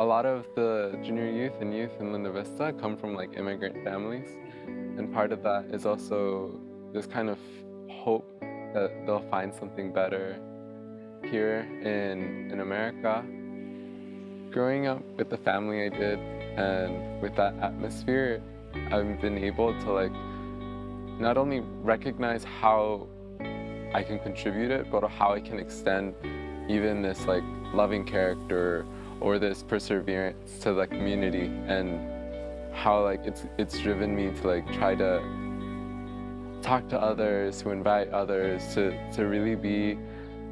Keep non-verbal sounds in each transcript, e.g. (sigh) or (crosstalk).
a lot of the junior youth and youth in Linda Vista come from like immigrant families. And part of that is also this kind of hope that they'll find something better here in, in America. Growing up with the family I did and with that atmosphere, I've been able to like not only recognize how I can contribute it, but how I can extend even this like loving character or this perseverance to the community and how like it's it's driven me to like try to talk to others, to invite others, to to really be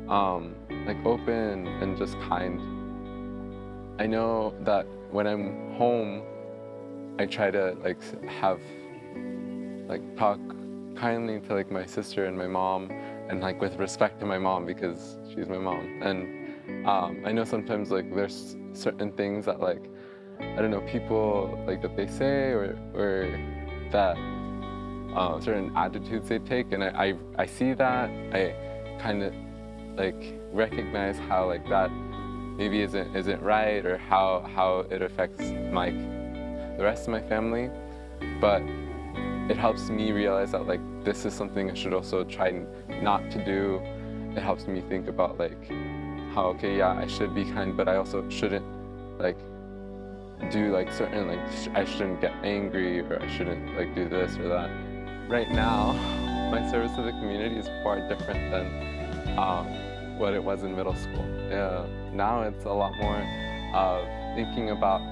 um, like open and just kind. I know that when I'm home, I try to like have like talk kindly to like my sister and my mom and like with respect to my mom because she's my mom and um, I know sometimes like there's certain things that like I don't know people like that they say or or that uh, certain attitudes they take and I, I, I see that. I kind of like recognize how like that maybe isn't isn't right or how how it affects my the rest of my family. But it helps me realize that like this is something I should also try not to do. It helps me think about like how okay yeah I should be kind but I also shouldn't like do like certain like sh I shouldn't get angry or I shouldn't like do this or that right now (laughs) my service to the community is far different than um, what it was in middle school yeah now it's a lot more of thinking about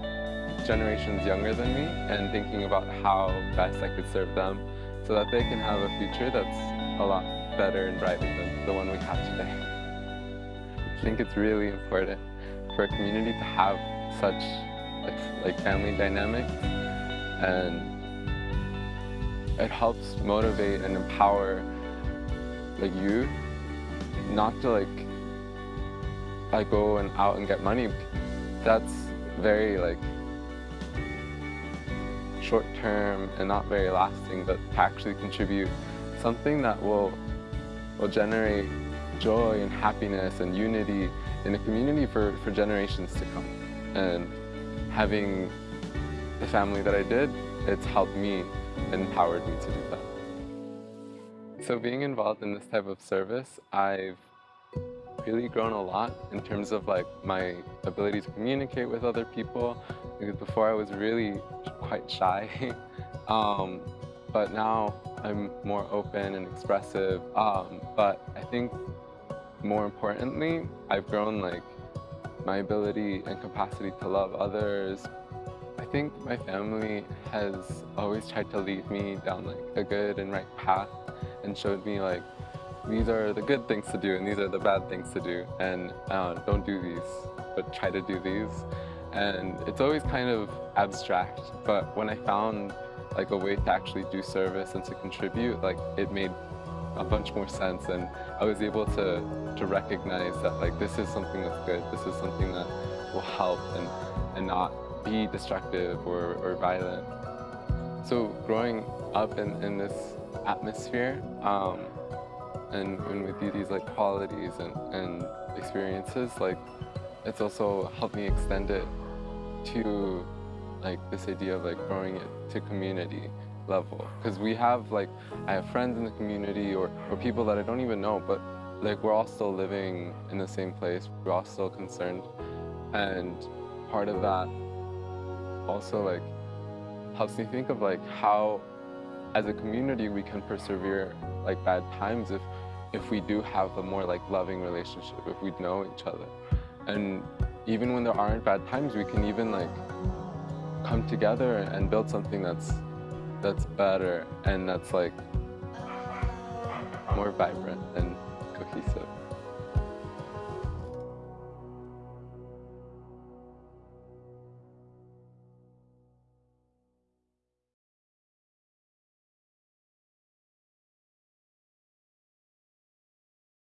generations younger than me and thinking about how best I could serve them so that they can have a future that's a lot better and brighter than the one we have today. I think it's really important for a community to have such like, like family dynamics and it helps motivate and empower like youth not to like I go and out and get money. That's very like short term and not very lasting, but to actually contribute something that will, will generate joy and happiness and unity in a community for, for generations to come. And having the family that I did, it's helped me and empowered me to do that. So being involved in this type of service, I've really grown a lot in terms of like my ability to communicate with other people because before I was really quite shy (laughs) um, but now I'm more open and expressive. Um, but I think more importantly I've grown like my ability and capacity to love others. I think my family has always tried to lead me down like a good and right path and showed me like these are the good things to do and these are the bad things to do. And uh, don't do these but try to do these. And it's always kind of abstract but when I found like a way to actually do service and to contribute like it made a bunch more sense and I was able to to recognize that like this is something that's good this is something that will help and and not be destructive or, or violent. So growing up in, in this atmosphere um, and, and with these like qualities and, and experiences, like it's also helped me extend it to like this idea of like growing it to community level. Because we have like, I have friends in the community or, or people that I don't even know, but like we're all still living in the same place. We're all still concerned. And part of that also like helps me think of like how as a community we can persevere like bad times if if we do have a more like loving relationship, if we know each other. And even when there aren't bad times, we can even like come together and build something that's that's better and that's like more vibrant and cohesive.